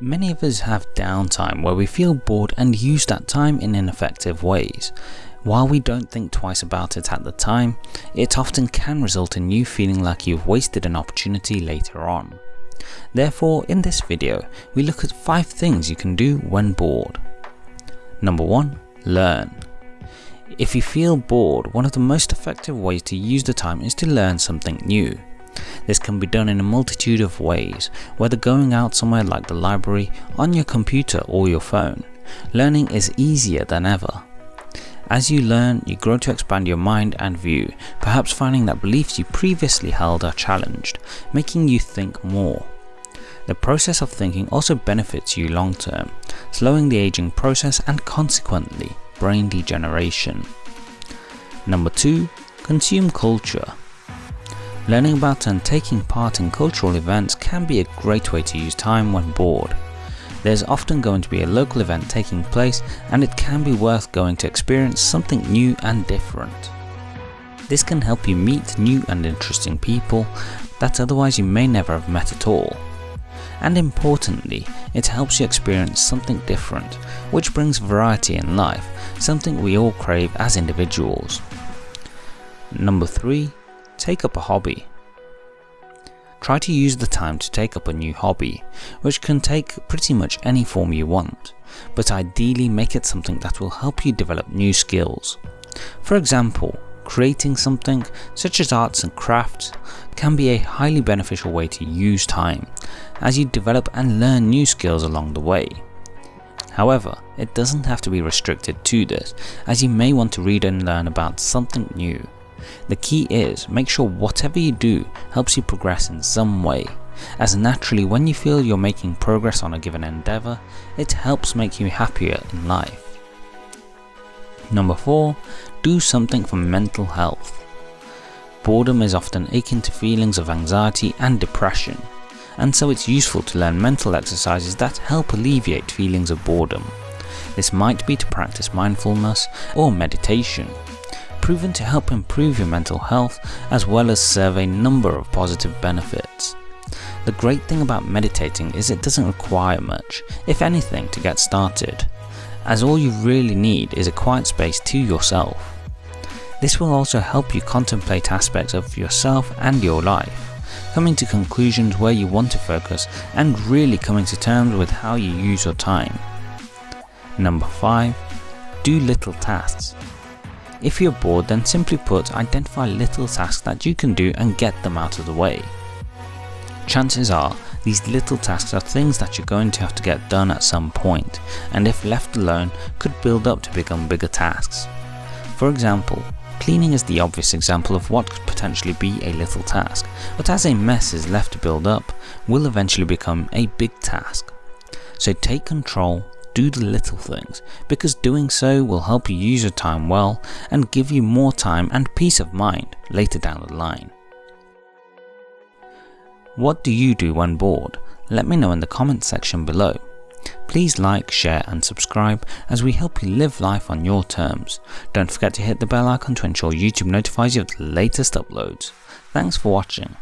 Many of us have downtime where we feel bored and use that time in ineffective ways. While we don't think twice about it at the time, it often can result in you feeling like you've wasted an opportunity later on. Therefore, in this video, we look at 5 things you can do when bored. Number 1. Learn. If you feel bored, one of the most effective ways to use the time is to learn something new. This can be done in a multitude of ways, whether going out somewhere like the library, on your computer or your phone. Learning is easier than ever. As you learn, you grow to expand your mind and view, perhaps finding that beliefs you previously held are challenged, making you think more. The process of thinking also benefits you long term, slowing the aging process and consequently brain degeneration. Number 2. Consume culture. Learning about and taking part in cultural events can be a great way to use time when bored. There's often going to be a local event taking place and it can be worth going to experience something new and different. This can help you meet new and interesting people that otherwise you may never have met at all. And importantly, it helps you experience something different, which brings variety in life, something we all crave as individuals. Number 3 take up a hobby. Try to use the time to take up a new hobby, which can take pretty much any form you want, but ideally make it something that will help you develop new skills. For example, creating something, such as arts and crafts, can be a highly beneficial way to use time, as you develop and learn new skills along the way. However, it doesn't have to be restricted to this, as you may want to read and learn about something new, the key is make sure whatever you do helps you progress in some way, as naturally when you feel you're making progress on a given endeavour, it helps make you happier in life. Number 4. Do something for mental health. Boredom is often akin to feelings of anxiety and depression, and so it's useful to learn mental exercises that help alleviate feelings of boredom. This might be to practice mindfulness or meditation, proven to help improve your mental health as well as serve a number of positive benefits. The great thing about meditating is it doesn't require much, if anything, to get started, as all you really need is a quiet space to yourself. This will also help you contemplate aspects of yourself and your life, coming to conclusions where you want to focus and really coming to terms with how you use your time. Number 5. Do little tasks. If you're bored then simply put identify little tasks that you can do and get them out of the way. Chances are these little tasks are things that you're going to have to get done at some point and if left alone could build up to become bigger tasks. For example, cleaning is the obvious example of what could potentially be a little task, but as a mess is left to build up, will eventually become a big task. So take control do the little things, because doing so will help you use your time well and give you more time and peace of mind later down the line. What do you do when bored? Let me know in the comments section below. Please like, share and subscribe as we help you live life on your terms. Don't forget to hit the bell icon to ensure YouTube notifies you of the latest uploads. Thanks for watching.